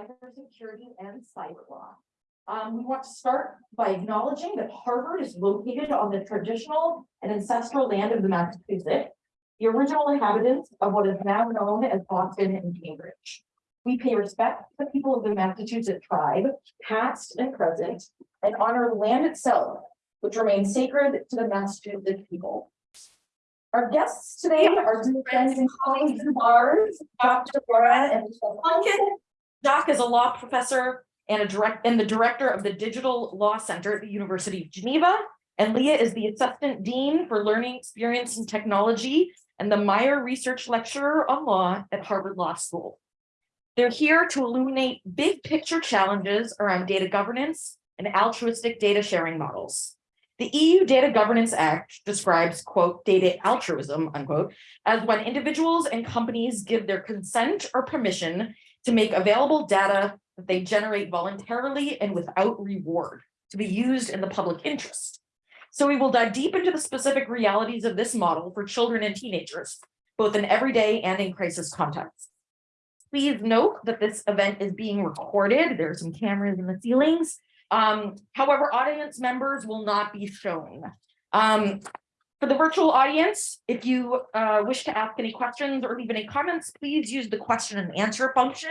cybersecurity and cyber law. Um, we want to start by acknowledging that Harvard is located on the traditional and ancestral land of the Massachusetts, the original inhabitants of what is now known as Boston and Cambridge. We pay respect to the people of the Massachusetts tribe, past and present, and honor the land itself, which remains sacred to the Massachusetts people. Our guests today are dear friends and colleagues of ours, Dr. Laura and Michelle Plunkett. Jacques is a law professor and a direct, and the director of the Digital Law Center at the University of Geneva. And Leah is the Assistant Dean for Learning Experience and Technology and the Meyer Research Lecturer on Law at Harvard Law School. They're here to illuminate big picture challenges around data governance and altruistic data sharing models. The EU Data Governance Act describes, quote, data altruism, unquote, as when individuals and companies give their consent or permission to make available data that they generate voluntarily and without reward to be used in the public interest. So we will dive deep into the specific realities of this model for children and teenagers, both in everyday and in crisis contexts. Please note that this event is being recorded. There are some cameras in the ceilings. Um, however, audience members will not be shown. Um, for the virtual audience, if you uh, wish to ask any questions or leave any comments, please use the question and answer function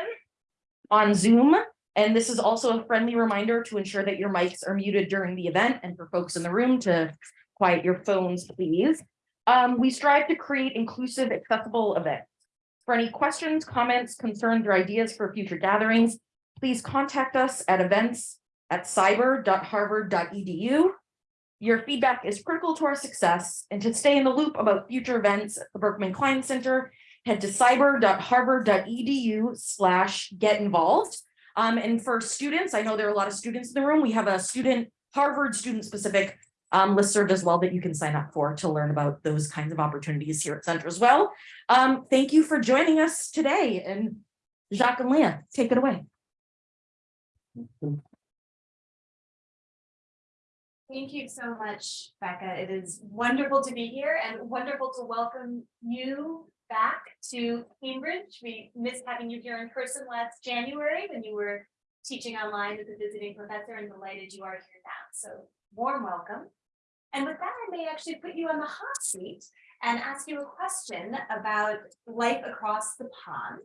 on Zoom. And this is also a friendly reminder to ensure that your mics are muted during the event and for folks in the room to quiet your phones, please. Um, we strive to create inclusive, accessible events. For any questions, comments, concerns, or ideas for future gatherings, please contact us at events at cyber.harvard.edu. Your feedback is critical to our success, and to stay in the loop about future events at the Berkman Klein Center, head to cyber.harvard.edu slash get involved. Um, and for students, I know there are a lot of students in the room. We have a student, Harvard student specific um, listserv as well that you can sign up for to learn about those kinds of opportunities here at Center as well. Um, thank you for joining us today. And Jacques and Leah, take it away. Thank you so much, Becca. It is wonderful to be here and wonderful to welcome you back to Cambridge. We missed having you here in person last January when you were teaching online as a visiting professor and delighted you are here now. So warm welcome. And with that, I may actually put you on the hot seat and ask you a question about life across the pond.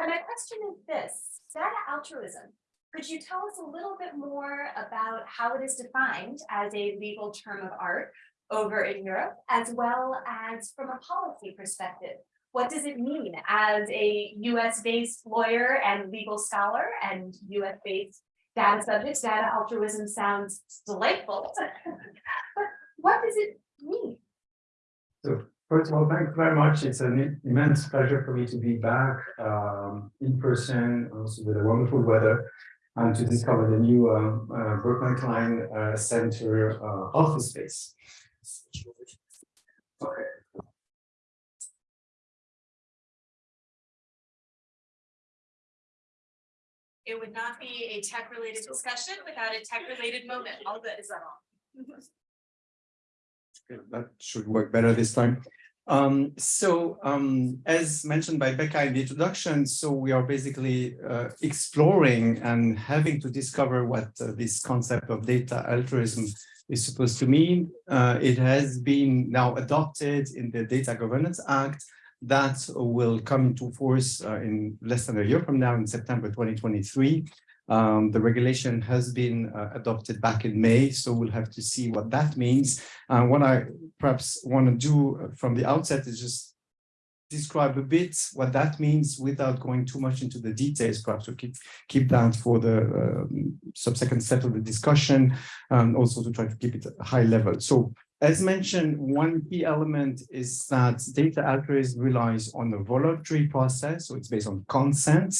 And my question is this, data altruism, could you tell us a little bit more about how it is defined as a legal term of art over in Europe, as well as from a policy perspective? What does it mean as a US-based lawyer and legal scholar and US-based data subjects? Data altruism sounds delightful. But what does it mean? So first of all, thank you very much. It's an immense pleasure for me to be back um, in person, also with the wonderful weather, and to discover the new um, uh, Berkman Klein uh, Center uh, office space. Okay. It would not be a tech-related discussion without a tech-related moment. All good, is that all? That should work better this time. Um, so um, as mentioned by Becca in the introduction, so we are basically uh, exploring and having to discover what uh, this concept of data altruism is supposed to mean. Uh, it has been now adopted in the Data Governance Act that will come into force uh, in less than a year from now in September 2023. Um, the regulation has been uh, adopted back in May, so we'll have to see what that means. And what I perhaps want to do from the outset is just describe a bit what that means without going too much into the details, perhaps to keep, keep that for the um, subsequent step of the discussion, and also to try to keep it high level. So as mentioned, one key element is that data altruism relies on a voluntary process, so it's based on consent.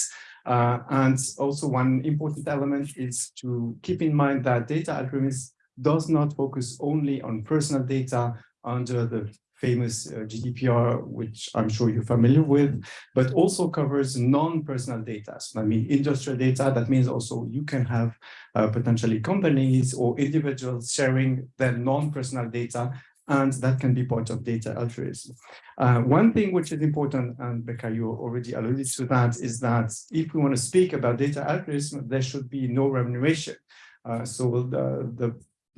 Uh, and also one important element is to keep in mind that data altruism does not focus only on personal data under the famous uh, GDPR, which I'm sure you're familiar with, but also covers non-personal data. So I mean industrial data, that means also you can have uh, potentially companies or individuals sharing their non-personal data And that can be part of data altruism. Uh, one thing which is important, and Becca, you already alluded to that, is that if we want to speak about data altruism, there should be no remuneration. Uh, so the, the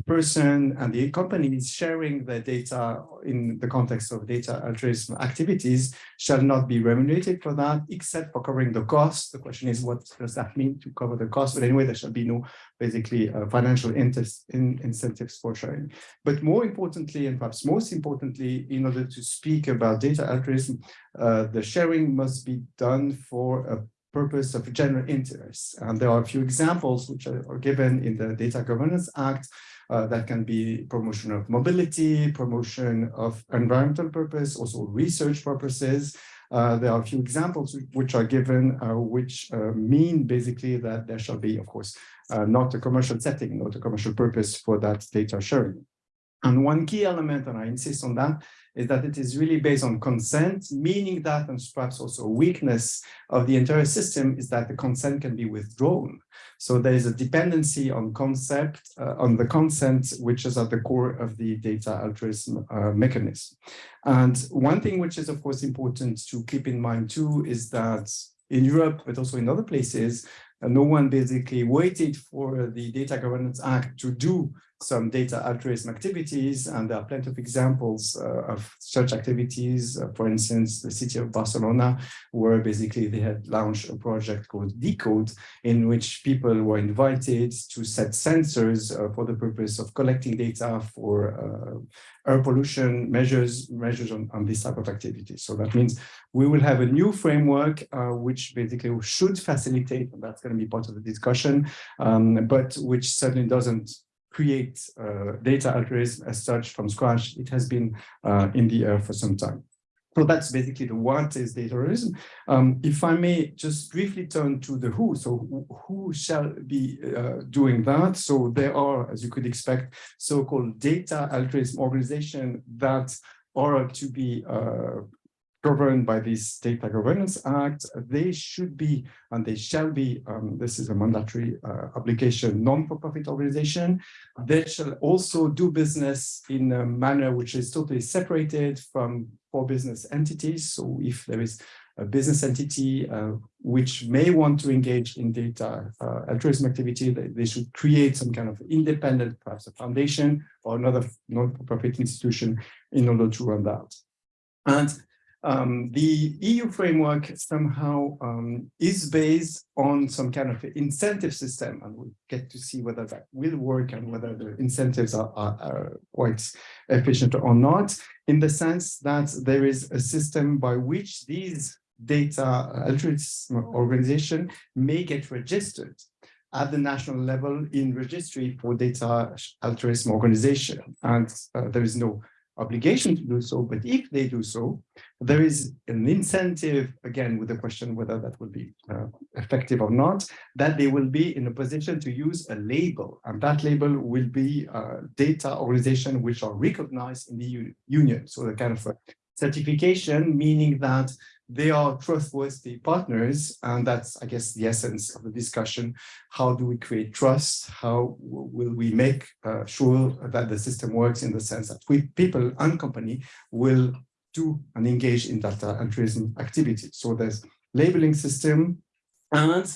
person and the company sharing the data in the context of data altruism activities shall not be remunerated for that, except for covering the cost. The question is, what does that mean to cover the cost? But anyway, there shall be no basically uh, financial interest in incentives for sharing. But more importantly, and perhaps most importantly, in order to speak about data altruism, uh, the sharing must be done for a purpose of general interest. And there are a few examples which are given in the Data Governance Act uh, that can be promotion of mobility, promotion of environmental purpose, also research purposes. Uh, there are a few examples which are given, uh, which uh, mean basically that there shall be, of course, uh, not a commercial setting, not a commercial purpose for that data sharing. And one key element, and I insist on that, is that it is really based on consent, meaning that, and perhaps also a weakness of the entire system is that the consent can be withdrawn. So there is a dependency on concept, uh, on the consent, which is at the core of the data altruism uh, mechanism. And one thing which is, of course, important to keep in mind too, is that in Europe, but also in other places, uh, no one basically waited for the Data Governance Act to do some data altruism activities, and there are plenty of examples uh, of such activities. Uh, for instance, the city of Barcelona, where basically they had launched a project called Decode, in which people were invited to set sensors uh, for the purpose of collecting data for uh, air pollution measures, measures on, on this type of activity. So that means we will have a new framework, uh, which basically should facilitate, and that's going to be part of the discussion, um, but which certainly doesn't create uh, data altruism as such from scratch. It has been uh, in the air for some time. So that's basically the what is data altruism. Um, if I may just briefly turn to the who. So who shall be uh, doing that? So there are, as you could expect, so-called data altruism organization that are to be uh, governed by this Data Governance Act, they should be and they shall be, um, this is a mandatory uh, obligation, non-for-profit organization. They shall also do business in a manner which is totally separated from for business entities. So if there is a business entity uh, which may want to engage in data uh, altruism activity, they, they, should create some kind of independent, perhaps a foundation or another non-profit institution in order to run that. And um, the EU framework somehow um, is based on some kind of incentive system, and we'll get to see whether that will work and whether the incentives are, are, are quite efficient or not, in the sense that there is a system by which these data altruism organization may get registered at the national level in registry for data altruism organization. And uh, there is no obligation to do so, but if they do so, there is an incentive, again, with the question whether that will be uh, effective or not, that they will be in a position to use a label, and that label will be uh, data organization which are recognized in the union. So the kind of certification, meaning that they are trustworthy partners, and that's, I guess, the essence of the discussion. How do we create trust? How will we make uh, sure that the system works in the sense that we, people and company will do and engage in data and altruism activity? So there's labeling system, and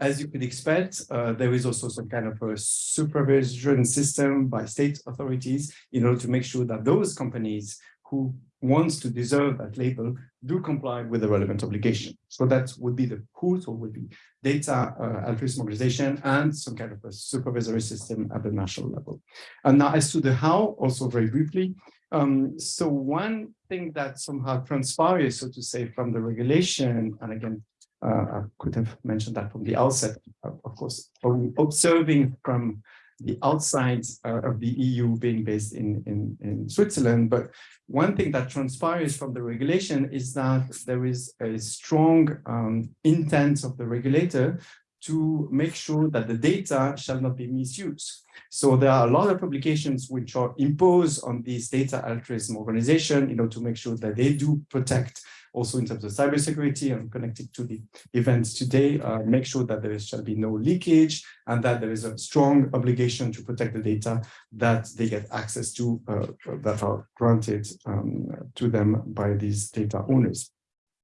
as you could expect, uh, there is also some kind of a supervision system by state authorities in order to make sure that those companies who wants to deserve that label do comply with the relevant obligation. So that would be the who, so would be data uh, altruism organization and some kind of a supervisory system at the national level. And now as to the how, also very briefly, um, so one thing that somehow transpires, so to say, from the regulation, and again, uh, I could have mentioned that from the outset, of course, observing from the outside uh, of the EU being based in, in, in Switzerland. But one thing that transpires from the regulation is that there is a strong um, intent of the regulator to make sure that the data shall not be misused. So there are a lot of publications which are imposed on these data altruism organization, you know, to make sure that they do protect also in terms of cybersecurity and connected to the events today, uh, make sure that there shall be no leakage and that there is a strong obligation to protect the data that they get access to uh, that are granted um, to them by these data owners.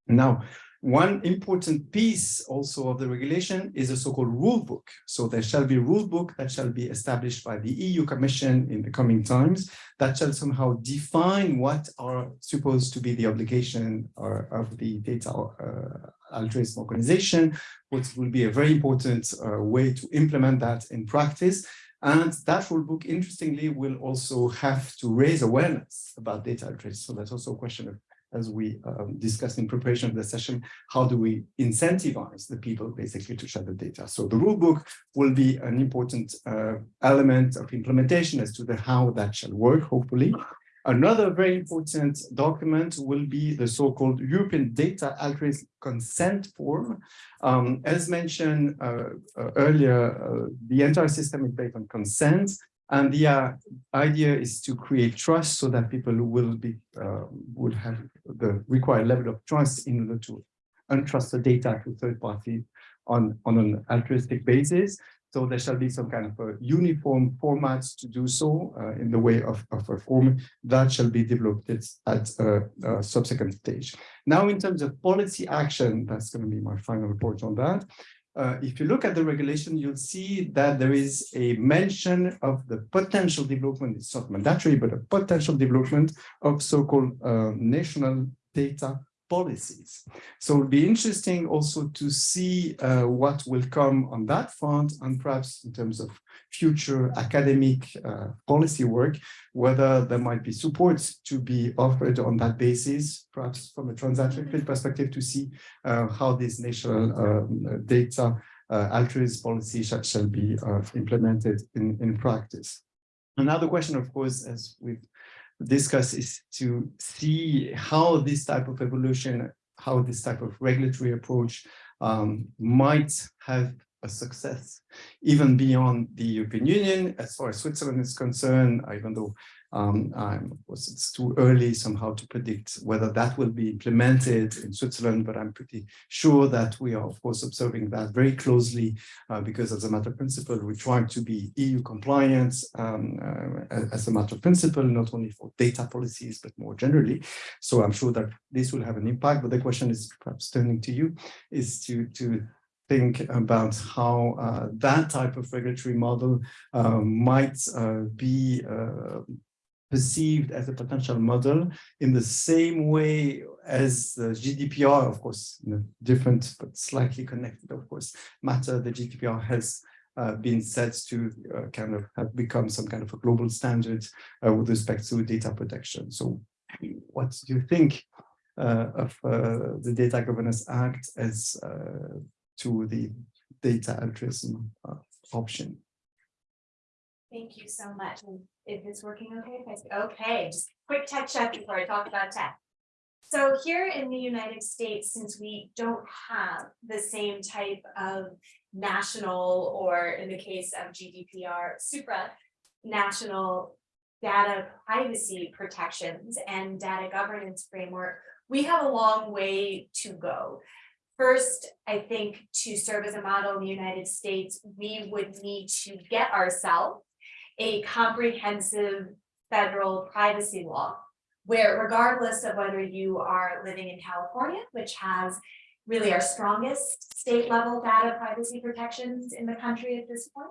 Now, one important piece also of the regulation is a so-called rule book. So there shall be a rule book that shall be established by the EU Commission in the coming times that shall somehow define what are supposed to be the obligation or, of the data uh, altruism organization, which will be a very important uh, way to implement that in practice. And that rule book, interestingly, will also have to raise awareness about data altruism. So that's also a question of as we um, discussed in preparation of the session, how do we incentivize the people basically to share the data? So the rule book will be an important uh, element of implementation as to the how that shall work, hopefully. Another very important document will be the so-called European Data Altruism Consent Form. Um, as mentioned uh, uh, earlier, uh, the entire system is based on consent. And the uh, idea is to create trust so that people will be uh, would have the required level of trust in order to entrust the data to third parties on, on an altruistic basis. So there shall be some kind of a uniform format to do so uh, in the way of, of a form that shall be developed at a, a subsequent stage. Now, in terms of policy action, that's going to be my final report on that. Uh, if you look at the regulation, you'll see that there is a mention of the potential development, it's not mandatory, but a potential development of so-called uh, national data policies. So it'll be interesting also to see uh, what will come on that front and perhaps in terms of future academic uh, policy work, whether there might be support to be offered on that basis, perhaps from a transatlantic perspective to see uh, how this national um, data uh, altruism policy shall, shall be uh, implemented in, in practice. Another question, of course, as we've discuss is to see how this type of evolution, how this type of regulatory approach um, might have a success even beyond the European Union. As far as Switzerland is concerned, even though um, of course, it's too early somehow to predict whether that will be implemented in Switzerland, but I'm pretty sure that we are, of course, observing that very closely uh, because as a matter of principle, we're trying to be EU compliant um, uh, as a matter of principle, not only for data policies, but more generally. So I'm sure that this will have an impact, but the question is perhaps turning to you, is to, to think about how uh, that type of regulatory model uh, might uh, be uh, perceived as a potential model in the same way as GDPR, of course, in a different but slightly connected, of course, matter. The GDPR has uh, been said to uh, kind of have become some kind of a global standard uh, with respect to data protection. So what do you think uh, of uh, the Data Governance Act as uh, to the data altruism option? Thank you so much. Is this working okay? Okay, just quick touch up before I talk about tech. So here in the United States, since we don't have the same type of national, or in the case of GDPR, supra national data privacy protections and data governance framework, we have a long way to go. First, I think to serve as a model in the United States, we would need to get ourselves a comprehensive federal privacy law where regardless of whether you are living in California, which has really our strongest state level data privacy protections in the country at this point,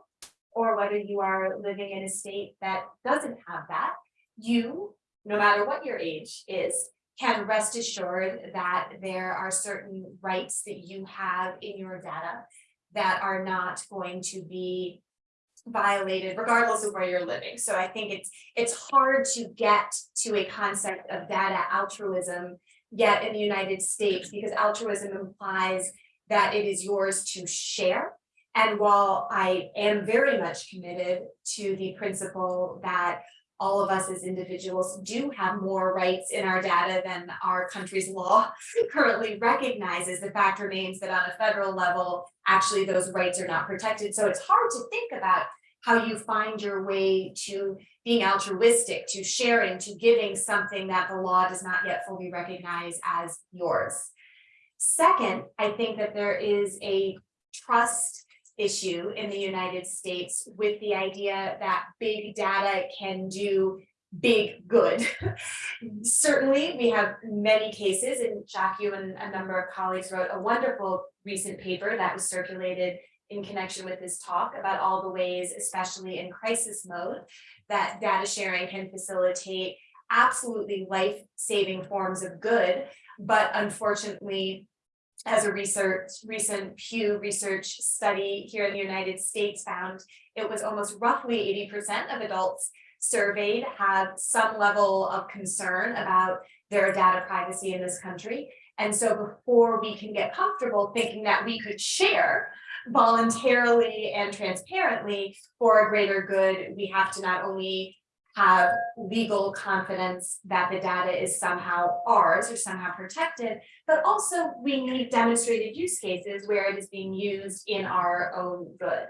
or whether you are living in a state that doesn't have that, you, no matter what your age is, can rest assured that there are certain rights that you have in your data that are not going to be violated regardless of where you're living. So I think it's it's hard to get to a concept of data altruism yet in the United States because altruism implies that it is yours to share. And while I am very much committed to the principle that all of us as individuals do have more rights in our data than our country's law currently recognizes. The fact remains that on a federal level, actually those rights are not protected. So it's hard to think about how you find your way to being altruistic, to sharing, to giving something that the law does not yet fully recognize as yours. Second, I think that there is a trust issue in the United States with the idea that big data can do big good. Certainly, we have many cases, and Jacques, you and a number of colleagues wrote a wonderful recent paper that was circulated in connection with this talk about all the ways, especially in crisis mode, that data sharing can facilitate absolutely life-saving forms of good, but unfortunately, as a research, recent Pew Research study here in the United States found, it was almost roughly eighty percent of adults surveyed have some level of concern about their data privacy in this country. And so before we can get comfortable thinking that we could share voluntarily and transparently for a greater good, we have to not only have legal confidence that the data is somehow ours or somehow protected, but also we need demonstrated use cases where it is being used in our own good.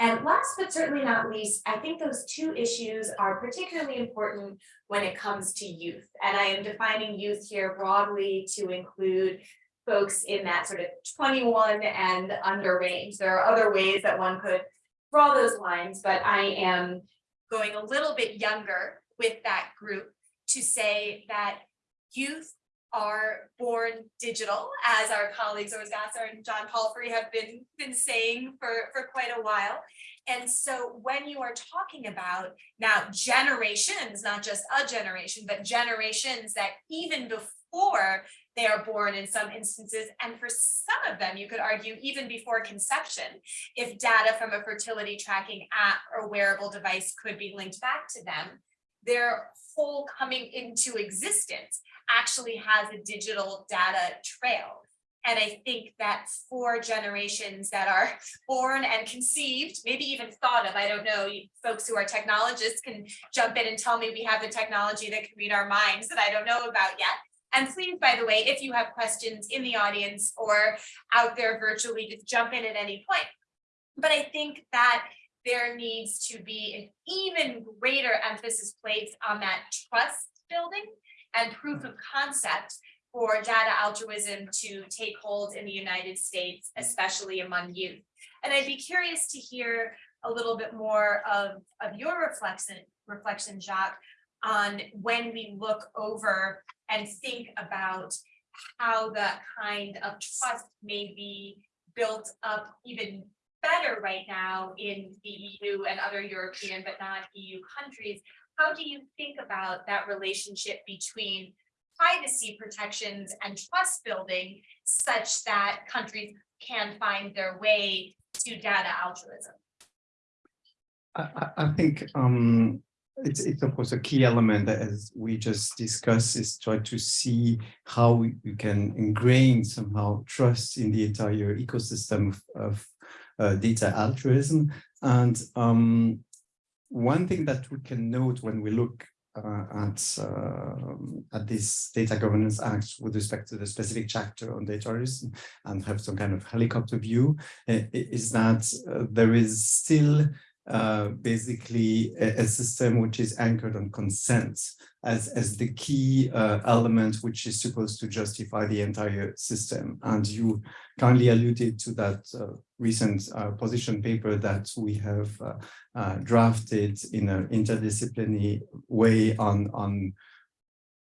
And last but certainly not least, I think those two issues are particularly important when it comes to youth. And I am defining youth here broadly to include folks in that sort of twenty-one and under range. There are other ways that one could draw those lines, but I am going a little bit younger with that group to say that youth are born digital, as our colleagues Urs Gasser and John Palfrey have been, been saying for, for quite a while. And so when you are talking about now generations, not just a generation, but generations that even before they are born in some instances, and for some of them, you could argue even before conception, if data from a fertility tracking app or wearable device could be linked back to them, their whole coming into existence actually has a digital data trail. And I think that for generations that are born and conceived, maybe even thought of, I don't know, folks who are technologists can jump in and tell me we have the technology that can read our minds that I don't know about yet. And please, by the way, if you have questions in the audience or out there virtually, just jump in at any point. But I think that there needs to be an even greater emphasis placed on that trust building and proof of concept for data altruism to take hold in the United States, especially among youth. And I'd be curious to hear a little bit more of, of your reflection, reflection, Jacques, on when we look over and think about how that kind of trust may be built up even better right now in the EU and other European but not EU countries. How do you think about that relationship between privacy protections and trust building such that countries can find their way to data altruism? I, I, think um, it's, it's of course a key element that as we just discussed is try to see how we, can ingrain somehow trust in the entire ecosystem of, of uh, data altruism. And um, one thing that we can note when we look uh, at uh, at this data governance act with respect to the specific chapter on data altruism and have some kind of helicopter view is that uh, there is still uh, basically a, a, system which is anchored on consent as, as the key uh, element which is supposed to justify the entire system. And you kindly alluded to that uh, recent uh, position paper that we have uh, drafted in an interdisciplinary way on, on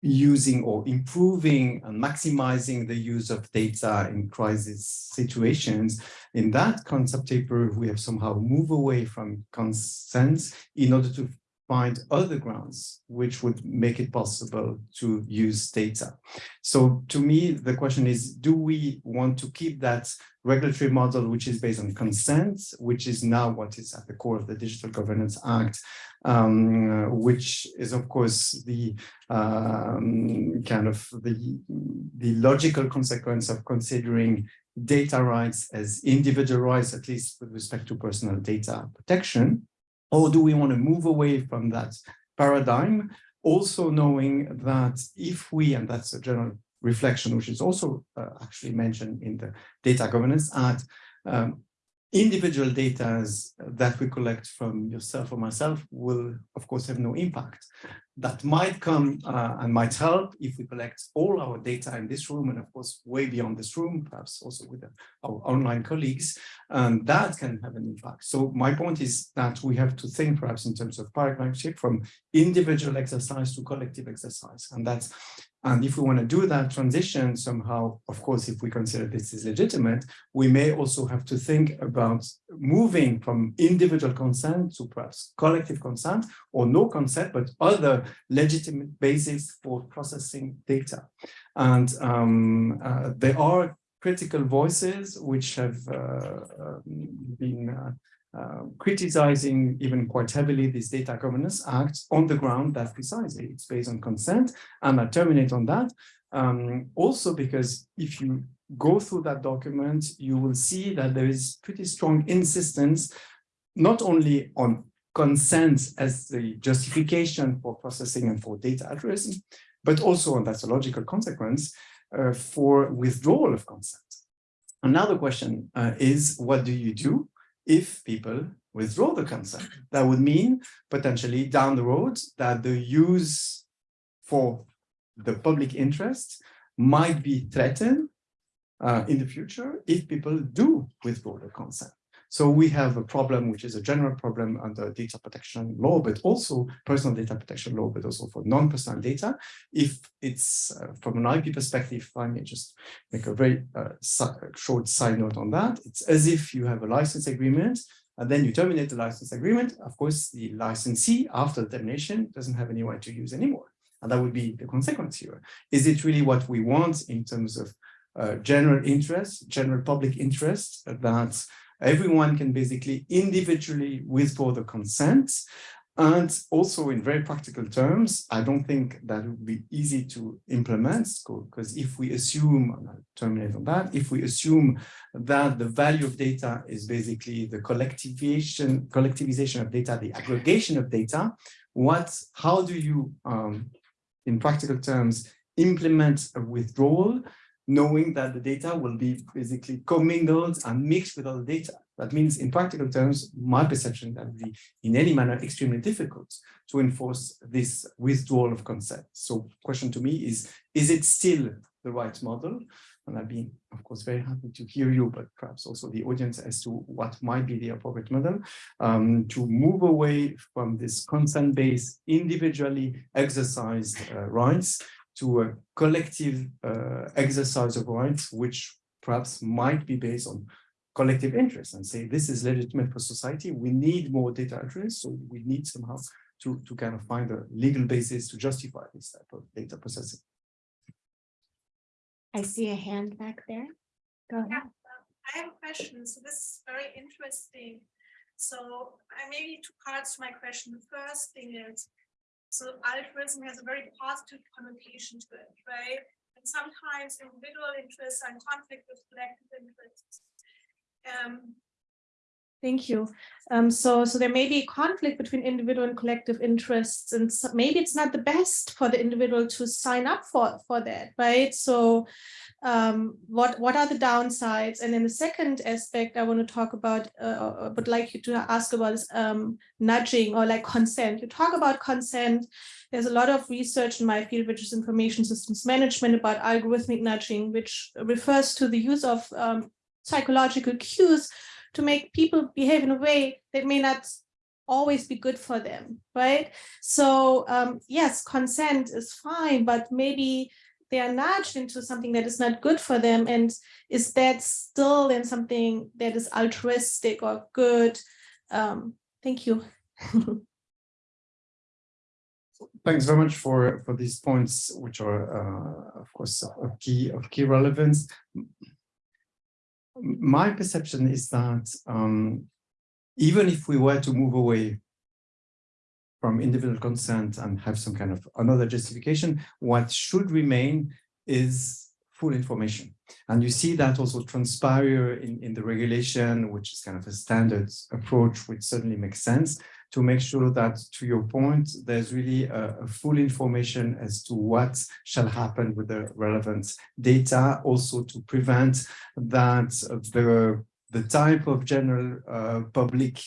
using or improving and maximizing the use of data in crisis situations. In that concept paper, we have somehow moved away from consent in order to find other grounds which would make it possible to use data. So to me, the question is, do we want to keep that regulatory model which is based on consent, which is now what is at the core of the Digital Governance Act, um, which is of course the um, kind of the, the logical consequence of considering data rights as individual rights, at least with respect to personal data protection, or do we want to move away from that paradigm, also knowing that if we, and that's a general reflection, which is also uh, actually mentioned in the Data Governance Act, um, individual data that we collect from yourself or myself will, of course, have no impact. That might come uh, and might help if we collect all our data in this room and, of course, way beyond this room, perhaps also with our online colleagues, and that can have an impact. So my point is that we have to think perhaps in terms of paradigm shift from individual exercise to collective exercise. And that's and if we want to do that transition somehow, of course, if we consider this is legitimate, we may also have to think about moving from individual consent to perhaps collective consent or no consent, but other legitimate basis for processing data. And um, uh, there are critical voices which have uh, been uh, uh, criticizing even quite heavily this data governance act on the ground that precisely it's based on consent and I terminate on that um, also because if you go through that document you will see that there is pretty strong insistence not only on consent as the justification for processing and for data altruism but also and that's a logical consequence uh, for withdrawal of consent another question uh, is what do you do if people withdraw the consent. That would mean potentially down the road that the use for the public interest might be threatened uh, in the future if people do withdraw the consent. So we have a problem, which is a general problem under data protection law, but also personal data protection law, but also for non-personal data. If it's uh, from an IP perspective, I may just make a very uh, short side note on that. It's as if you have a license agreement and then you terminate the license agreement. Of course, the licensee after the termination doesn't have any right to use anymore. And that would be the consequence here. Is it really what we want in terms of uh, general interest, general public interest that everyone can basically individually withdraw the consent. And also in very practical terms, I don't think that would be easy to implement because if we assume, I'll terminate on that, if we assume that the value of data is basically the collectivization, collectivization of data, the aggregation of data, what, how do you, um, in practical terms, implement a withdrawal knowing that the data will be basically commingled and mixed with other data. That means in practical terms, my perception that would be in any manner extremely difficult to enforce this withdrawal of consent. So question to me is, is it still the right model? And I'd be, of course, very happy to hear you, but perhaps also the audience as to what might be the appropriate model um, to move away from this consent-based, individually exercised uh, rights to a collective uh, exercise of rights, which perhaps might be based on collective interest and say this is legitimate for society. We need more data address, so we need somehow to, to kind of find a legal basis to justify this type of data processing. I see a hand back there. Go ahead. Yeah, um, I have a question. So this is very interesting. So I maybe two parts to my question. The first thing is so altruism has a very positive connotation to it, right? And sometimes individual interests are in conflict with collective interests. Um, Thank you. Um, so, so there may be a conflict between individual and collective interests, and so maybe it's not the best for the individual to sign up for for that, right? So, um, what what are the downsides? And then the second aspect I want to talk about, uh, would like you to ask about is um, nudging or like consent. You talk about consent. There's a lot of research in my field, which is information systems management, about algorithmic nudging, which refers to the use of um, psychological cues to make people behave in a way that may not always be good for them, right? So um, yes, consent is fine, but maybe they are nudged into something that is not good for them. And is that still in something that is altruistic or good? Um, thank you. Thanks very much for for these points, which are, uh, of course, of key of key relevance my perception is that um, even if we were to move away from individual consent and have some kind of another justification, what should remain is full information. And you see that also transpire in, in the regulation, which is kind of a standard approach, which certainly makes sense to make sure that, to your point, there's really a, a, full information as to what shall happen with the relevant data, also to prevent that the the type of general uh, public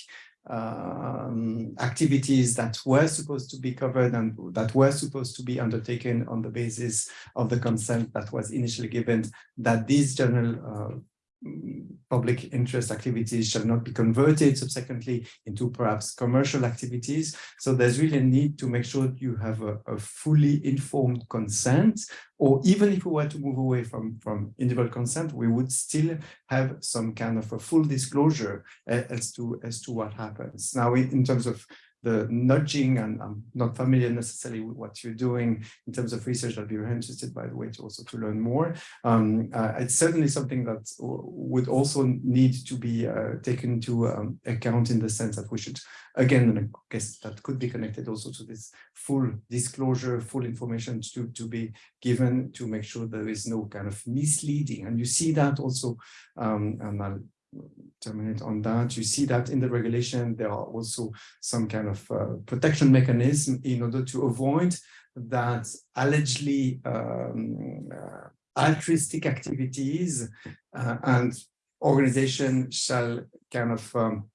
um, activities that were supposed to be covered and that were supposed to be undertaken on the basis of the consent that was initially given, that these general uh, public interest activities shall not be converted subsequently into perhaps commercial activities. So there's really a need to make sure you have a, a fully informed consent, or even if we were to move away from, from individual consent, we would still have some kind of a full disclosure uh, as to as to what happens. Now, in terms of the nudging, and I'm not familiar necessarily with what you're doing in terms of research, I'd be very interested, by the way, to also to learn more. Um, uh, it's certainly something that would also need to be uh, taken into um, account in the sense that we should, again, and I guess that could be connected also to this full disclosure, full information to, to be given to make sure there is no kind of misleading. And you see that also, um, and I'll terminate on that. You see that in the regulation, there are also some kind of uh, protection mechanism in order to avoid that allegedly um, uh, altruistic activities uh, and organization shall kind of um,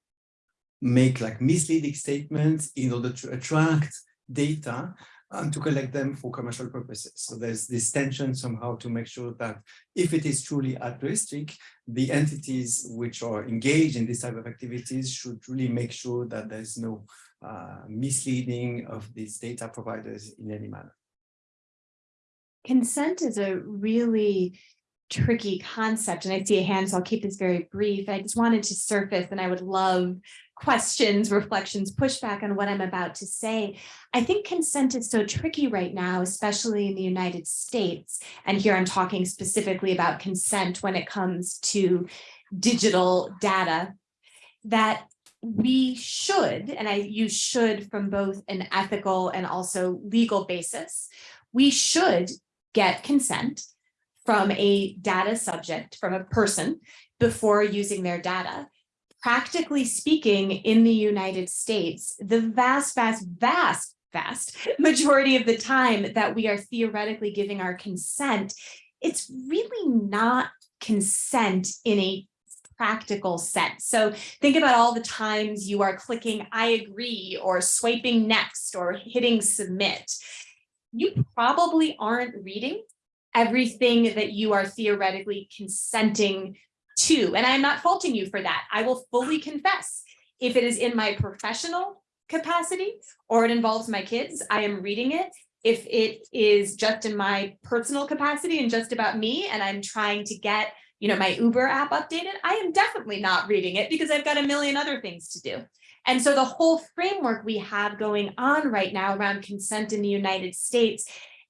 make like misleading statements in order to attract data and to collect them for commercial purposes. So there's this tension somehow to make sure that if it is truly altruistic, the entities which are engaged in this type of activities should really make sure that there's no uh, misleading of these data providers in any manner. Consent is a really tricky concept and I see a hand, so I'll keep this very brief. I just wanted to surface and I would love questions, reflections, pushback on what I'm about to say. I think consent is so tricky right now, especially in the United States. And here I'm talking specifically about consent when it comes to digital data, that we should, and I use should from both an ethical and also legal basis, we should get consent from a data subject, from a person, before using their data practically speaking, in the United States, the vast, vast, vast, vast majority of the time that we are theoretically giving our consent, it's really not consent in a practical sense. So think about all the times you are clicking I agree or swiping next or hitting submit. You probably aren't reading everything that you are theoretically consenting to, and I'm not faulting you for that. I will fully confess, if it is in my professional capacity or it involves my kids, I am reading it. If it is just in my personal capacity and just about me, and I'm trying to get you know, my Uber app updated, I am definitely not reading it because I've got a million other things to do. And so the whole framework we have going on right now around consent in the United States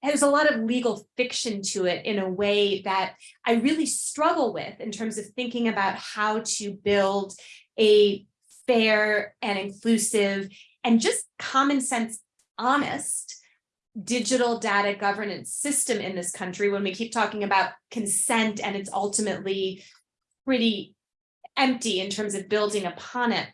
has a lot of legal fiction to it in a way that I really struggle with in terms of thinking about how to build a fair and inclusive and just common sense, honest digital data governance system in this country when we keep talking about consent and it's ultimately pretty empty in terms of building upon it.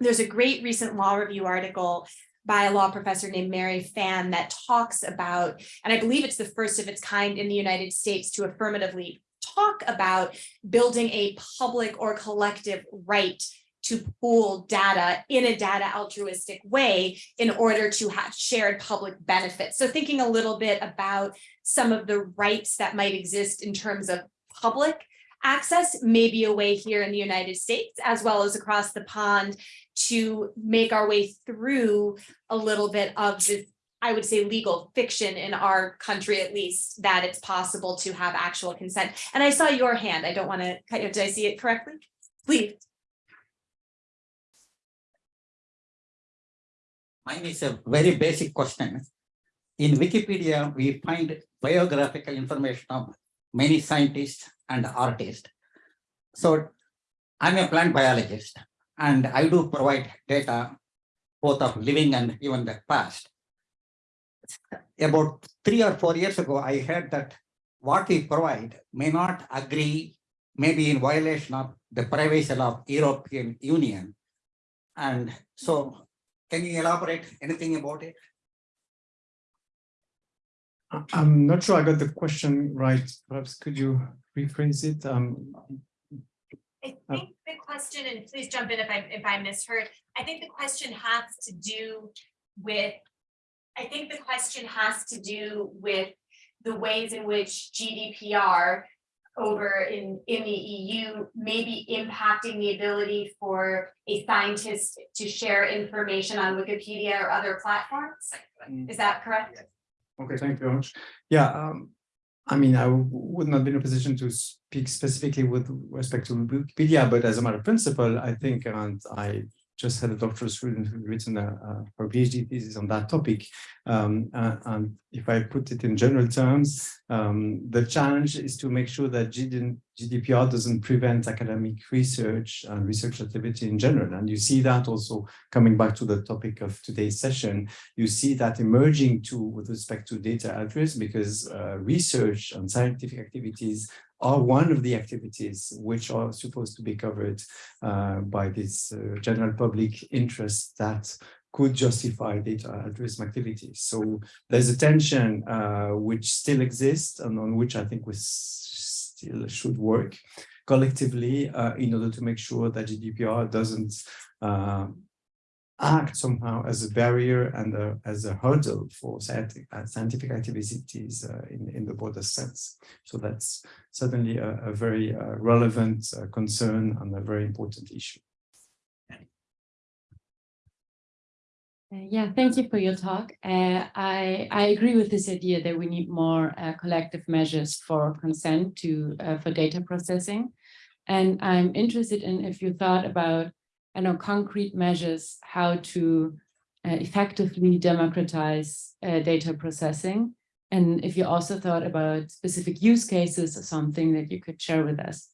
There's a great recent law review article by a law professor named Mary Fan that talks about, and I believe it's the first of its kind in the United States to affirmatively talk about building a public or collective right to pool data in a data altruistic way in order to have shared public benefits. So thinking a little bit about some of the rights that might exist in terms of public access may be a way here in the United States as well as across the pond to make our way through a little bit of this, I would say legal fiction in our country, at least, that it's possible to have actual consent. And I saw your hand. I don't want to cut you. Did I see it correctly? Please. Mine is a very basic question. In Wikipedia, we find biographical information of many scientists and artists. So I'm a plant biologist and I do provide data both of living and even the past. About three or four years ago, I heard that what we provide may not agree, maybe in violation of the privacy of European Union. And so can you elaborate anything about it? I- I'm not sure I got the question right. Perhaps could you rephrase it? Um, I uh, think the question, and please jump in if I, if I misheard, I think the question has to do with. I think the question has to do with the ways in which GDPR. Over in, in the EU may be impacting the ability for a scientist to share information on Wikipedia or other platforms. Mm. Is that correct? Okay, thank you very much. Yeah, um, I mean, I would not be in a position to speak specifically with respect to Wikipedia, but as a matter of principle, I think, and I just had a doctoral student who written a, a her PhD thesis on that topic. Um, and if I put it in general terms, um, the challenge is to make sure that GD GDPR doesn't prevent academic research and research activity in general. And you see that also coming back to the topic of today's session, you see that emerging too with respect to data altruism because uh, research and scientific activities are one of the activities which are supposed to be covered uh, by this uh, general public interest that could justify data altruism activities. So there's a tension uh, which still exists and on which I think we still should work collectively uh, in order to make sure that GDPR doesn't uh, act somehow as a barrier and a, as a hurdle for scientific, uh, scientific activities uh, in, in the broader sense. So that's certainly a, a very uh, relevant uh, concern and a very important issue. Uh, Yeah, thank you for your talk. Uh, I, I agree with this idea that we need more collective measures for consent to, for data processing. And I'm interested in if you thought about, I know, concrete measures, how to uh, effectively democratize uh, data processing. And if you also thought about specific use cases or something that you could share with us.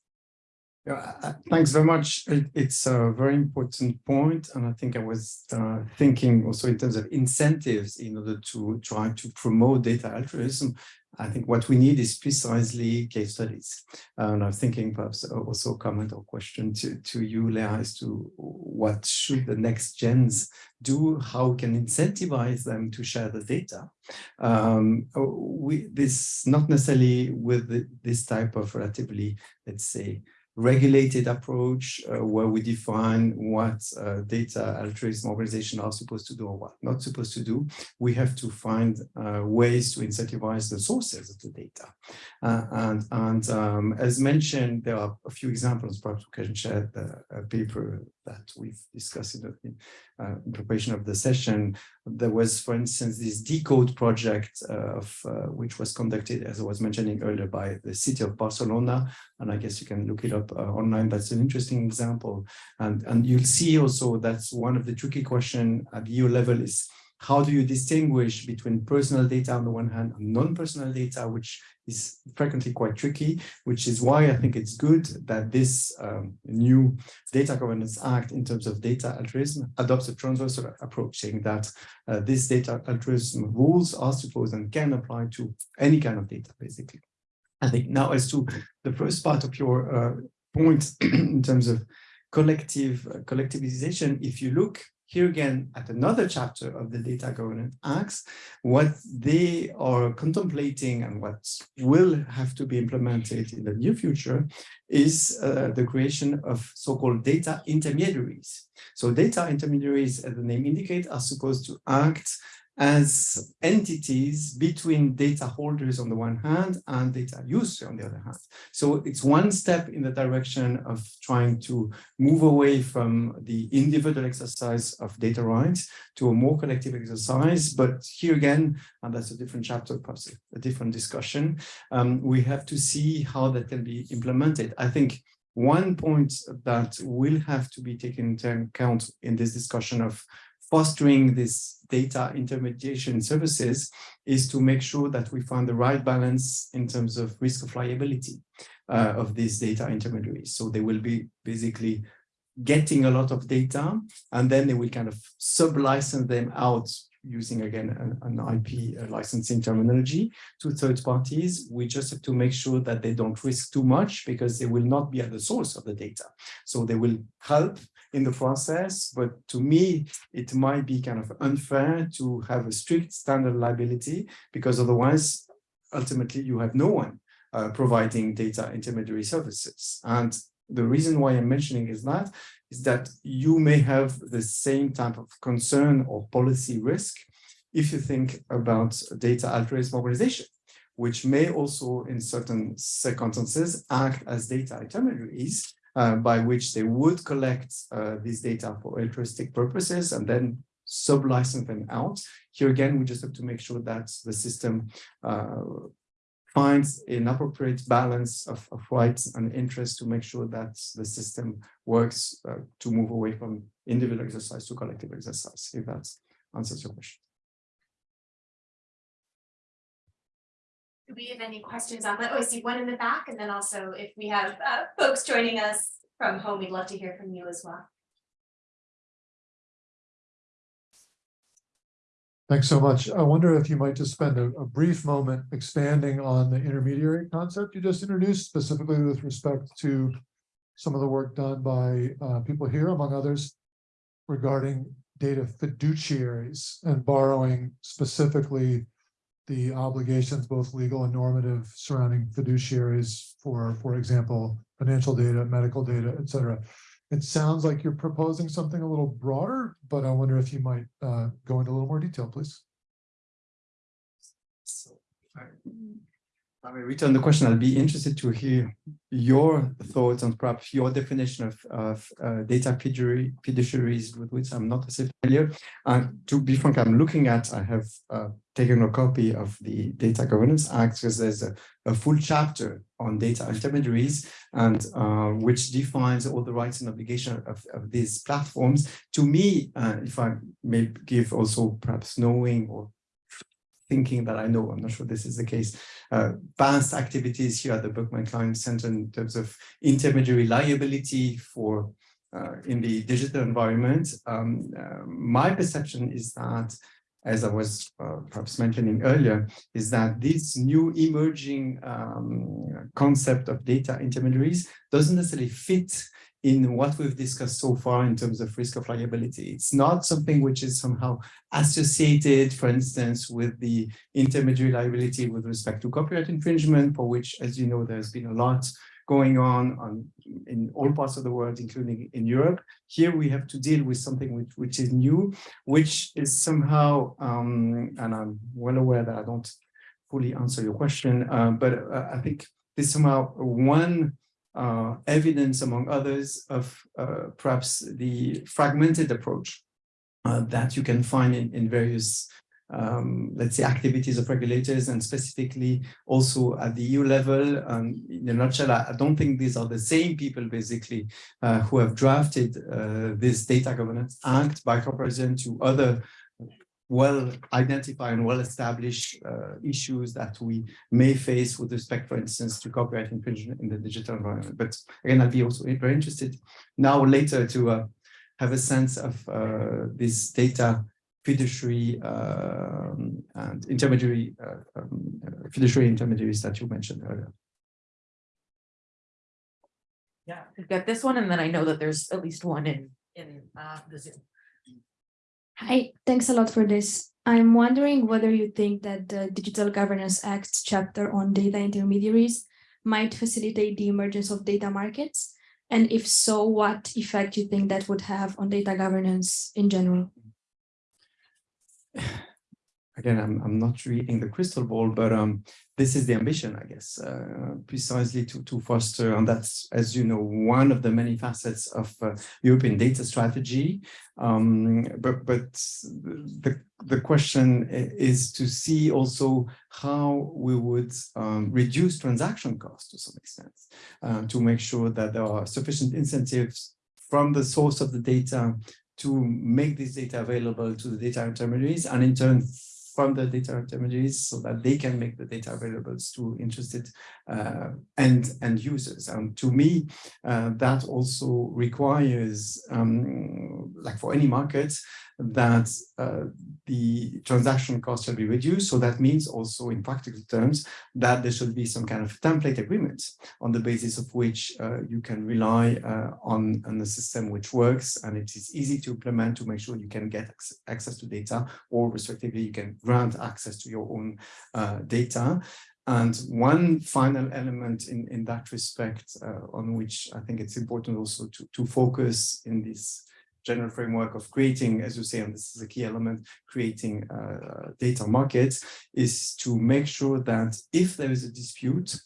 Yeah, uh, thanks very much. It- it's a very important point, and I think I was uh, thinking also in terms of incentives in order to try to promote data altruism. I think what we need is precisely case studies. And I'm thinking perhaps also a comment or question to, to you, Leah, as to what should the next gens do? How can incentivize them to share the data? Um, we this not necessarily with this type of relatively, let's say, regulated approach uh, where we define what uh, data altruism organizations are supposed to do or what not supposed to do. We have to find uh, ways to incentivize the sources of the data. Uh, and and um, as mentioned, there are a few examples, perhaps we can share the a paper that we've discussed in the uh, preparation of the session. There was, for instance, this decode project uh, of uh, which was conducted, as I was mentioning earlier, by the city of Barcelona and I guess you can look it up uh, online. That's an interesting example. And, and you'll see also that's one of the tricky question at EU level is how do you distinguish between personal data on the one hand and non-personal data, which is frequently quite tricky, which is why I think it's good that this um, new Data Governance Act in terms of data altruism adopts a transversal approach, saying that uh, these data altruism rules are supposed and can apply to any kind of data, basically. I think now as to the first part of your uh, point in terms of collective uh, collectivization, if you look here again at another chapter of the Data Governance Acts, what they are contemplating and what will have to be implemented in the near future is uh, the creation of so-called data intermediaries. So data intermediaries, as the name indicates, are supposed to act as entities between data holders on the one hand and data user on the other hand. So it's one step in the direction of trying to move away from the individual exercise of data rights to a more collective exercise. But here again, and that's a different chapter, perhaps a different discussion, um, we have to see how that can be implemented. I think one point that will have to be taken into account in this discussion of fostering this data intermediation services is to make sure that we find the right balance in terms of risk of liability uh, of these data intermediaries. So they will be basically getting a lot of data and then they will kind of sub-license them out using again an, an IP licensing terminology to third parties. We just have to make sure that they don't risk too much because they will not be at the source of the data. So they will help in the process, but to me, it might be kind of unfair to have a strict standard liability because otherwise, ultimately, you have no one uh, providing data intermediary services. And the reason why I'm mentioning is that, is that you may have the same type of concern or policy risk if you think about data altruism organization, which may also in certain circumstances act as data intermediaries uh, by which they would collect uh, this data for altruistic purposes and then sub-license them out. Here again, we just have to make sure that the system uh, finds an appropriate balance of, of rights and interests to make sure that the system works uh, to move away from individual exercise to collective exercise, if that answers your question. Do we have any questions on that? Oh, I see one in the back, and then also if we have uh folks joining us from home, we'd love to hear from you as well. Thanks so much. I wonder if you might just spend a, a brief moment expanding on the intermediary concept you just introduced, specifically with respect to some of the work done by uh, people here, among others, regarding data fiduciaries and borrowing specifically the obligations, both legal and normative surrounding fiduciaries for, for example, financial data, medical data, et cetera. It sounds like you're proposing something a little broader, but I wonder if you might uh, go into a little more detail, please. So, if I I will return the question. I'll be interested to hear your thoughts on perhaps your definition of, of uh, data fiduciary, fiduciaries with which I'm not as familiar. And to be frank, I'm looking at, I have uh, taken a copy of the Data Governance Act because there's a, a full chapter on data intermediaries and uh, which defines all the rights and obligations of, of these platforms. To me, uh, if I may give also perhaps knowing or thinking that I know, I'm not sure this is the case, uh, vast activities here at the Berkman Klein Center in terms of intermediary liability for uh, in the digital environment. Um, uh, my perception is that, as I was uh, perhaps mentioning earlier, is that this new emerging um, concept of data intermediaries doesn't necessarily fit in what we've discussed so far in terms of risk of liability. It's not something which is somehow associated, for instance, with the intermediary liability with respect to copyright infringement, for which, as you know, there's been a lot going on, on in all parts of the world, including in Europe. Here we have to deal with something which, which is new, which is somehow, um, and I'm well aware that I don't fully answer your question, uh, but uh, I think this somehow one uh, evidence, among others, of uh, perhaps the fragmented approach uh, that you can find in, in various, um, let's say, activities of regulators and specifically also at the EU level. Um, in a nutshell, I, I don't think these are the same people, basically, uh, who have drafted uh, this Data Governance Act by comparison to other well identified and well established uh, issues that we may face with respect, for instance, to copyright infringement in the digital environment. But again, I'd be also very interested now later to uh, have a sense of uh, this data fiduciary um, and intermediary uh, um, fiduciary intermediaries that you mentioned earlier. Yeah, we've got this one, and then I know that there's at least one in, in uh, the Zoom. Hi, thanks a lot for this. I'm wondering whether you think that the Digital Governance Act chapter on data intermediaries might facilitate the emergence of data markets? And if so, what effect you think that would have on data governance in general? Again, I'm, I'm not reading the crystal ball, but um, this is the ambition, I guess, uh, precisely to, to foster, and that's, as you know, one of the many facets of uh, European data strategy. Um, but but the, the question is to see also how we would um, reduce transaction costs to some extent, uh, to make sure that there are sufficient incentives from the source of the data to make this data available to the data intermediaries and in turn from the data intermediaries so that they can make the data available to interested uh, end, end users. And to me, uh, that also requires, um, like for any market, that uh, the transaction cost shall be reduced. So that means also in practical terms that there should be some kind of template agreement on the basis of which uh, you can rely uh, on, on the system which works and it is easy to implement to make sure you can get access to data or respectively you can grant access to your own uh, data. And one final element in, in that respect, uh, on which I think it's important also to, to focus in this general framework of creating, as you say, and this is a key element, creating uh, data markets, is to make sure that if there is a dispute,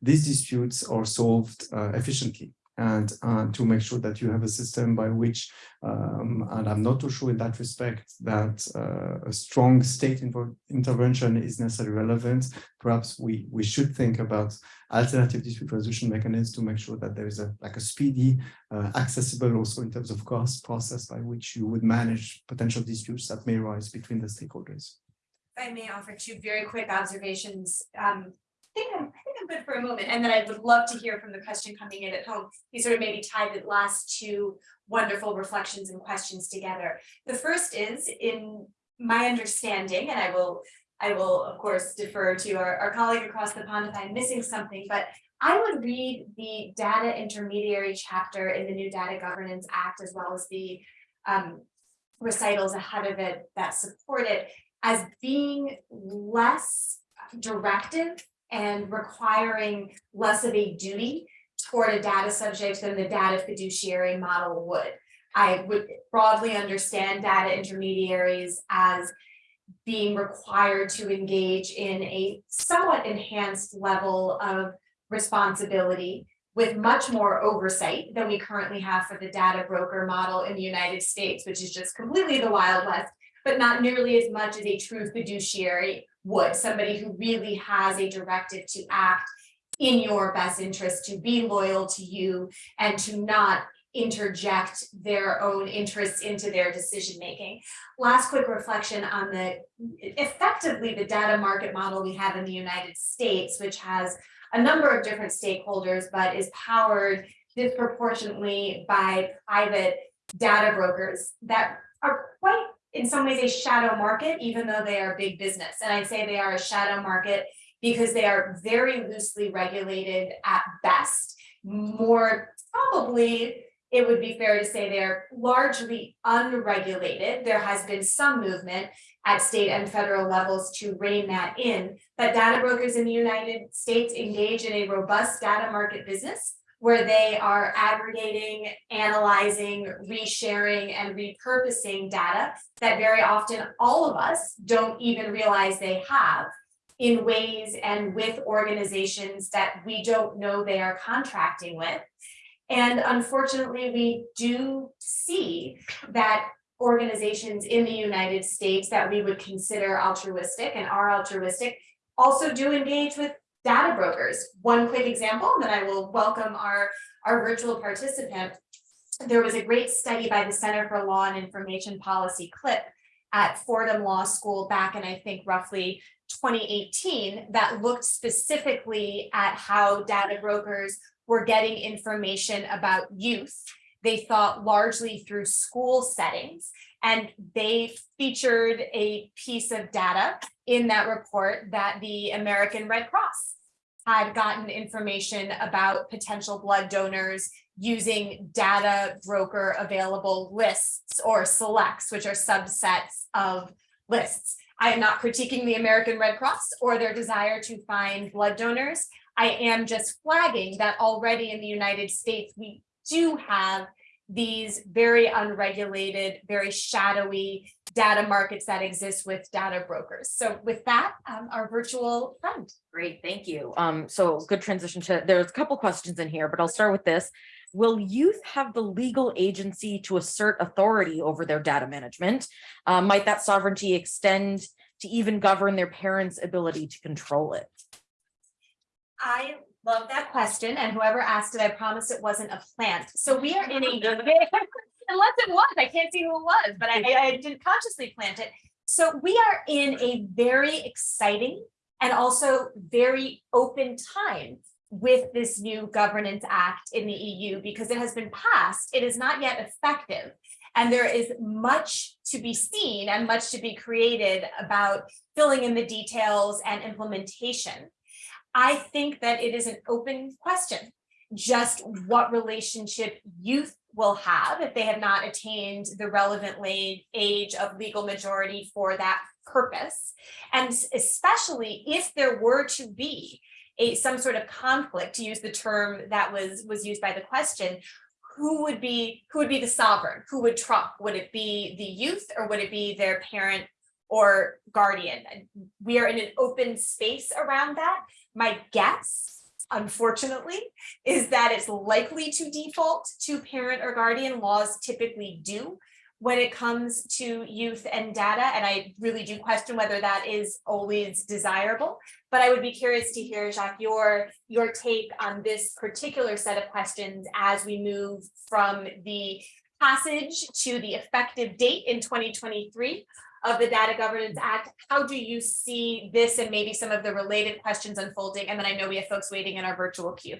these disputes are solved uh, efficiently and uh, to make sure that you have a system by which, um, and I'm not too sure in that respect, that uh, a strong state intervention is necessarily relevant. Perhaps we, we should think about alternative dispute resolution mechanisms to make sure that there is a like a speedy, uh, accessible also in terms of cost process by which you would manage potential disputes that may arise between the stakeholders. I may offer two very quick observations. Um, I think for a moment, and then I would love to hear from the question coming in at home. You sort of maybe tie the last two wonderful reflections and questions together. The first is in my understanding, and I will, I will of course defer to our, our colleague across the pond if I'm missing something, but I would read the data intermediary chapter in the new Data Governance Act as well as the um, recitals ahead of it that support it as being less directive and requiring less of a duty toward a data subject than the data fiduciary model would. I would broadly understand data intermediaries as being required to engage in a somewhat enhanced level of responsibility with much more oversight than we currently have for the data broker model in the United States, which is just completely the Wild West, but not nearly as much as a true fiduciary would, somebody who really has a directive to act in your best interest, to be loyal to you and to not interject their own interests into their decision making. Last quick reflection on the effectively the data market model we have in the United States, which has a number of different stakeholders, but is powered disproportionately by private data brokers that are quite in some ways a shadow market, even though they are big business. And I say they are a shadow market because they are very loosely regulated at best. More probably, it would be fair to say they're largely unregulated. There has been some movement at state and federal levels to rein that in, but data brokers in the United States engage in a robust data market business where they are aggregating, analyzing, resharing, and repurposing data that very often all of us don't even realize they have in ways and with organizations that we don't know they are contracting with. And unfortunately, we do see that organizations in the United States that we would consider altruistic and are altruistic also do engage with data brokers. One quick example, and then I will welcome our, our virtual participant. There was a great study by the Center for Law and Information Policy CLIP at Fordham Law School back in, I think, roughly 2018 that looked specifically at how data brokers were getting information about youth. They thought largely through school settings and they featured a piece of data in that report that the American Red Cross had gotten information about potential blood donors using data broker available lists or selects, which are subsets of lists. I am not critiquing the American Red Cross or their desire to find blood donors. I am just flagging that already in the United States, we do have these very unregulated, very shadowy data markets that exist with data brokers. So with that, um, our virtual friend. Great, thank you. Um, so good transition to, there's a couple questions in here, but I'll start with this. Will youth have the legal agency to assert authority over their data management? Uh, might that sovereignty extend to even govern their parents' ability to control it? I love that question. And whoever asked it, I promise it wasn't a plant. So we are in a, unless it was, I can't see who it was, but I, I didn't consciously plant it. So we are in a very exciting and also very open time with this new governance act in the EU because it has been passed. It is not yet effective. And there is much to be seen and much to be created about filling in the details and implementation. I think that it is an open question, just what relationship youth will have if they have not attained the relevant age of legal majority for that purpose. And especially if there were to be a, some sort of conflict, to use the term that was, was used by the question, who would be, who would be the sovereign? Who would trump? Would it be the youth or would it be their parent or guardian? We are in an open space around that. My guess, unfortunately, is that it's likely to default to parent or guardian. Laws typically do when it comes to youth and data, and I really do question whether that is always desirable. But I would be curious to hear, Jacques, your, your take on this particular set of questions as we move from the passage to the effective date in twenty twenty-three of the Data Governance Act. How do you see this and maybe some of the related questions unfolding? And then I know we have folks waiting in our virtual queue.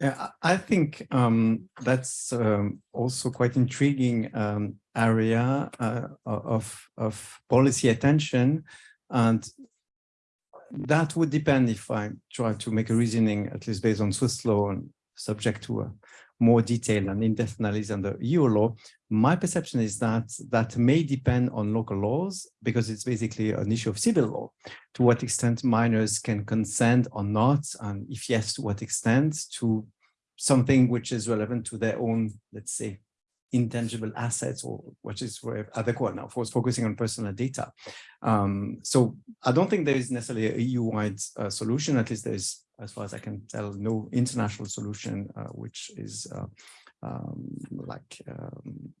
Yeah, I think um, that's um, also quite intriguing um, area uh, of of policy attention, and that would depend if I try to make a reasoning, at least based on Swiss law and subject to a more detailed and in-depth analysis under EU law. My perception is that that may depend on local laws because it's basically an issue of civil law. To what extent minors can consent or not, and if yes, to what extent to something which is relevant to their own, let's say, intangible assets or which is where adequate now, of course, focusing on personal data. Um, so I don't think there is necessarily a EU-wide uh, solution, at least there is, as far as I can tell, no international solution uh, which is uh, um, like um,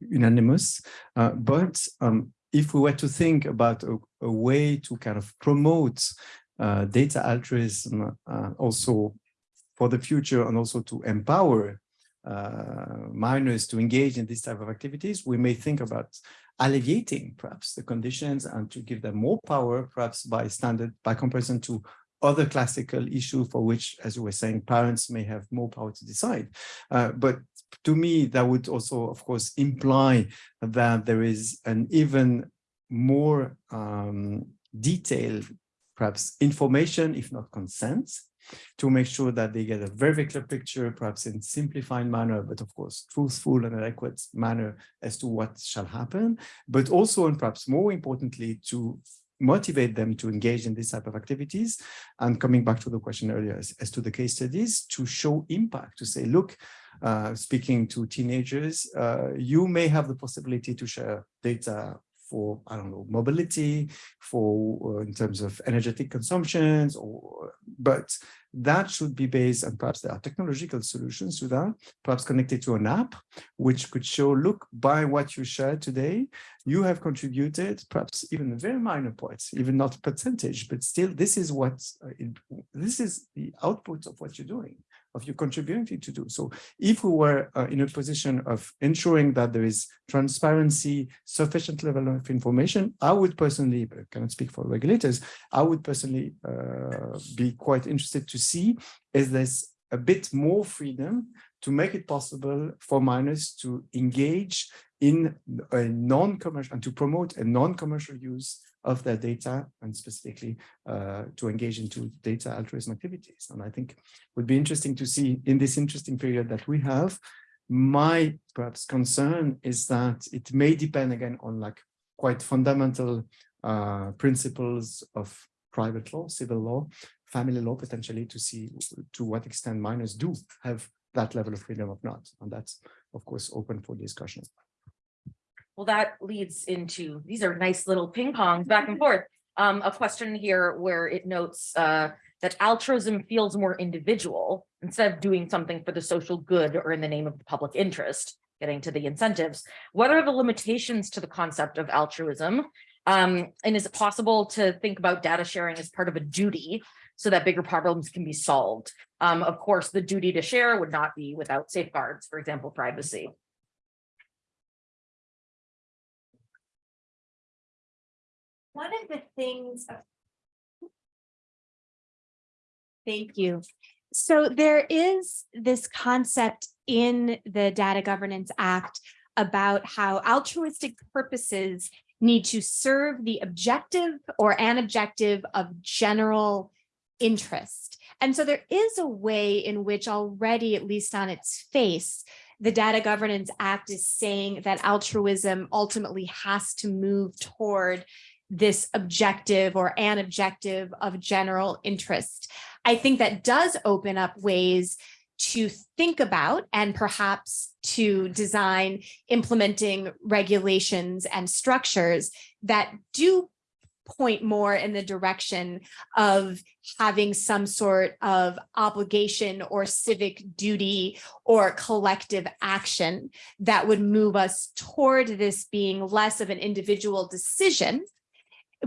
unanimous. Uh, but um, if we were to think about a, a way to kind of promote uh, data altruism uh, also for the future and also to empower uh, minors to engage in this type of activities, we may think about alleviating perhaps the conditions and to give them more power, perhaps by standard, by comparison to other classical issue for which, as you were saying, parents may have more power to decide. Uh, but to me, that would also, of course, imply that there is an even more um, detailed, perhaps information, if not consent, to make sure that they get a very, clear picture, perhaps in simplified manner, but of course, truthful and adequate manner as to what shall happen, but also, and perhaps more importantly, to motivate them to engage in this type of activities. And coming back to the question earlier as, as to the case studies, to show impact, to say, look, uh, speaking to teenagers, uh, you may have the possibility to share data for, I don't know, mobility, for uh, in terms of energetic consumptions, or but that should be based and perhaps there are technological solutions to that, perhaps connected to an app, which could show, look, by what you shared today, you have contributed perhaps even a very minor points, even not percentage, but still this is what, uh, it, this is the output of what you're doing of your contributing to do. So if we were uh, in a position of ensuring that there is transparency, sufficient level of information, I would personally, but I cannot speak for regulators, I would personally uh, be quite interested to see is there's a bit more freedom to make it possible for minors to engage in a non-commercial and to promote a non-commercial use of their data and specifically uh, to engage into data altruism activities. And I think would be interesting to see in this interesting period that we have, my perhaps concern is that it may depend again on like quite fundamental uh, principles of private law, civil law, family law, potentially to see to what extent minors do have that level of freedom or not. And that's, of course, open for discussion. Well, that leads into, these are nice little ping pongs back and forth. Um, a question here where it notes uh, that altruism feels more individual instead of doing something for the social good or in the name of the public interest, getting to the incentives. What are the limitations to the concept of altruism? Um, and is it possible to think about data sharing as part of a duty so that bigger problems can be solved? Um, of course, the duty to share would not be without safeguards, for example, privacy. One of the things, Thank you. So there is this concept in the Data Governance Act about how altruistic purposes need to serve the objective or an objective of general interest. And so there is a way in which already, at least on its face, the Data Governance Act is saying that altruism ultimately has to move toward this objective or an objective of general interest. I think that does open up ways to think about and perhaps to design implementing regulations and structures that do point more in the direction of having some sort of obligation or civic duty or collective action that would move us toward this being less of an individual decision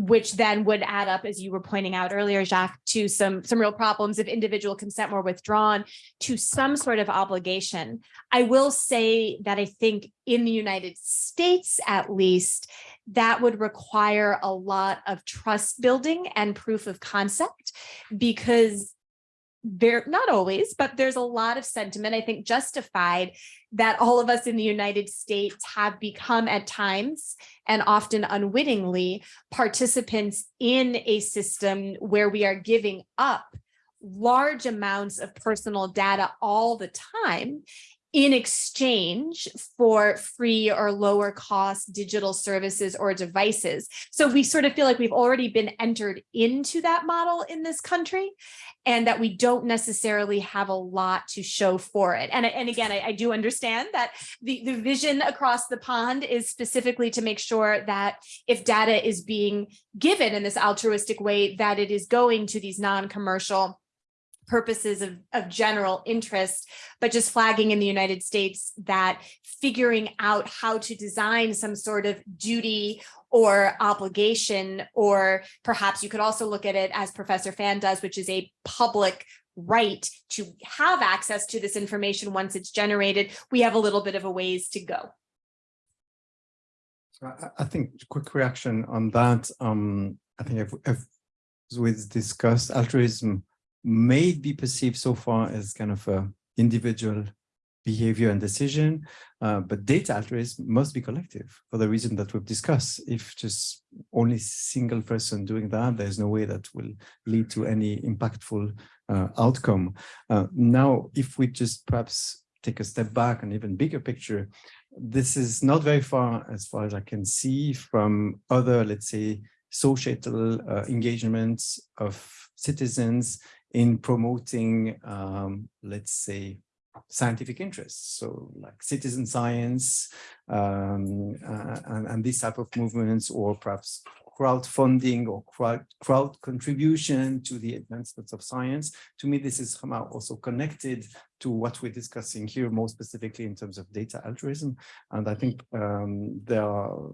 which then would add up, as you were pointing out earlier, Jacques, to some, some real problems of individual consent were withdrawn to some sort of obligation. I will say that I think in the United States, at least, that would require a lot of trust building and proof of concept because there, not always, but there's a lot of sentiment, I think justified, that all of us in the United States have become at times and often unwittingly participants in a system where we are giving up large amounts of personal data all the time in exchange for free or lower cost digital services or devices. So we sort of feel like we've already been entered into that model in this country and that we don't necessarily have a lot to show for it. And, and again, I, I do understand that the, the vision across the pond is specifically to make sure that if data is being given in this altruistic way, that it is going to these non-commercial purposes of, of general interest, but just flagging in the United States that figuring out how to design some sort of duty or obligation, or perhaps you could also look at it as Professor Fan does, which is a public right to have access to this information once it's generated, we have a little bit of a ways to go. So I, think quick reaction on that. Um, I think if, if as we discussed, altruism may be perceived so far as kind of a individual behavior and decision, uh, but data altruism must be collective for the reason that we've discussed. If just only single person doing that, there's no way that will lead to any impactful uh, outcome. Uh, now, if we just perhaps take a step back and even bigger picture, this is not very far as far as I can see from other, let's say, societal uh, engagements of citizens in promoting, um, let's say, scientific interests. So like citizen science um, uh, and, and these type of movements or perhaps crowdfunding or crowd, crowd contribution to the advancements of science. To me, this is somehow also connected to what we're discussing here, more specifically in terms of data altruism. And I think um, there are,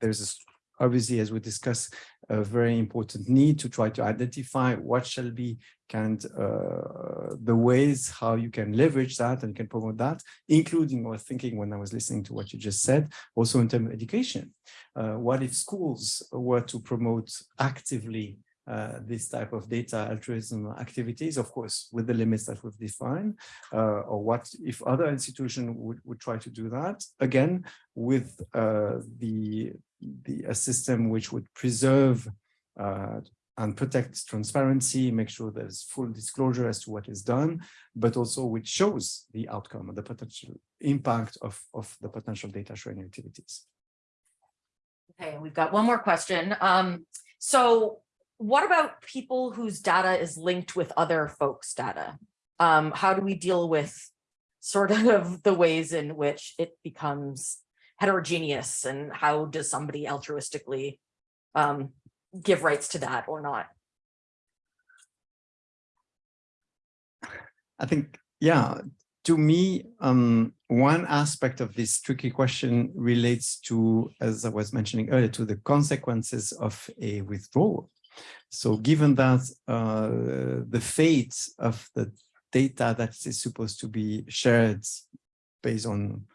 there's a obviously, as we discussed, a very important need to try to identify what shall be kind uh, the ways how you can leverage that and can promote that, including or thinking when I was listening to what you just said, also in terms of education. Uh, what if schools were to promote actively uh, this type of data altruism activities, of course, with the limits that we've defined, uh, or what if other institutions would, would try to do that, again, with uh, the, the a system which would preserve uh, and protect transparency, make sure there's full disclosure as to what is done, but also which shows the outcome and the potential impact of, of the potential data sharing activities. Okay, we've got one more question. Um, so what about people whose data is linked with other folks' data? Um, how do we deal with sort of the ways in which it becomes heterogeneous and how does somebody altruistically um, give rights to that or not? I think, yeah, to me, um, one aspect of this tricky question relates to, as I was mentioning earlier, to the consequences of a withdrawal. So given that uh, the fate of the data that is supposed to be shared based on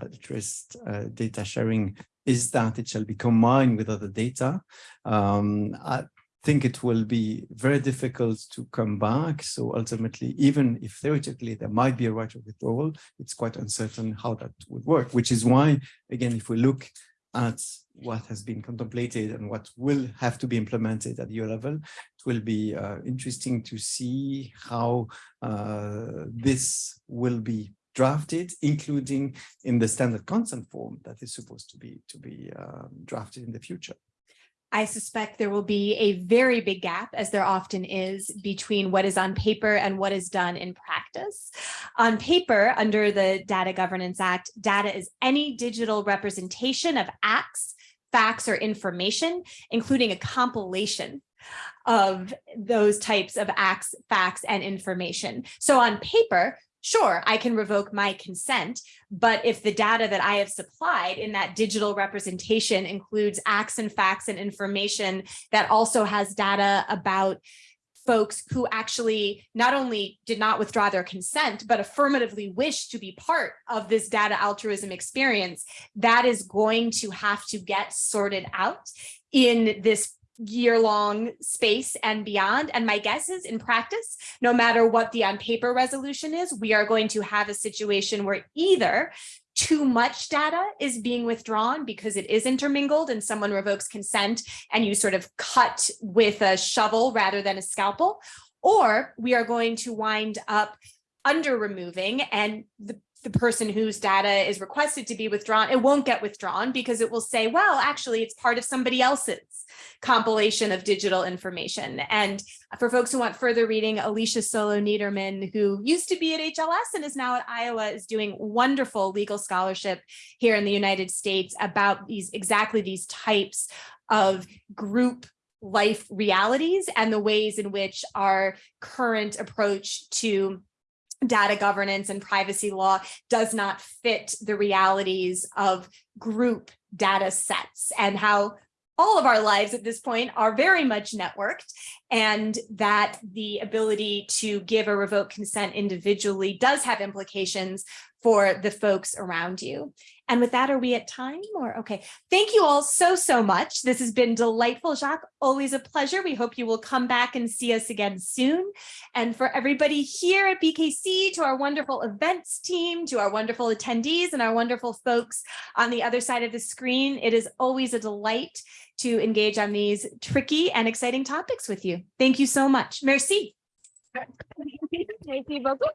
altruist uh, data sharing is that it shall be combined with other data. Um, I think it will be very difficult to come back. So ultimately, even if theoretically there might be a right of withdrawal, it's quite uncertain how that would work, which is why, again, if we look at what has been contemplated and what will have to be implemented at EU level. It will be uh, interesting to see how uh, this will be drafted, including in the standard consent form that is supposed to be to be um, drafted in the future. I suspect there will be a very big gap, as there often is, between what is on paper and what is done in practice. On paper, under the Data Governance Act, data is any digital representation of acts, facts, or information, including a compilation of those types of acts, facts, and information. So on paper, sure, I can revoke my consent, but if the data that I have supplied in that digital representation includes acts and facts and information that also has data about folks who actually not only did not withdraw their consent, but affirmatively wish to be part of this data altruism experience, that is going to have to get sorted out in this year-long space and beyond. And my guess is in practice, no matter what the on paper resolution is, we are going to have a situation where either too much data is being withdrawn because it is intermingled and someone revokes consent and you sort of cut with a shovel rather than a scalpel, or we are going to wind up under removing and the the person whose data is requested to be withdrawn, it won't get withdrawn because it will say, well, actually, it's part of somebody else's compilation of digital information. And for folks who want further reading, Alicia Solow-Niederman, who used to be at HLS and is now at Iowa, is doing wonderful legal scholarship here in the United States about these exactly these types of group life realities and the ways in which our current approach to data governance and privacy law does not fit the realities of group data sets and how all of our lives at this point are very much networked and that the ability to give or revoke consent individually does have implications for the folks around you. And with that, are we at time or okay? Thank you all so, so much. This has been delightful, Jacques. Always a pleasure. We hope you will come back and see us again soon. And for everybody here at BKC, to our wonderful events team, to our wonderful attendees and our wonderful folks on the other side of the screen, it is always a delight to engage on these tricky and exciting topics with you. Thank you so much. Merci. Merci beaucoup.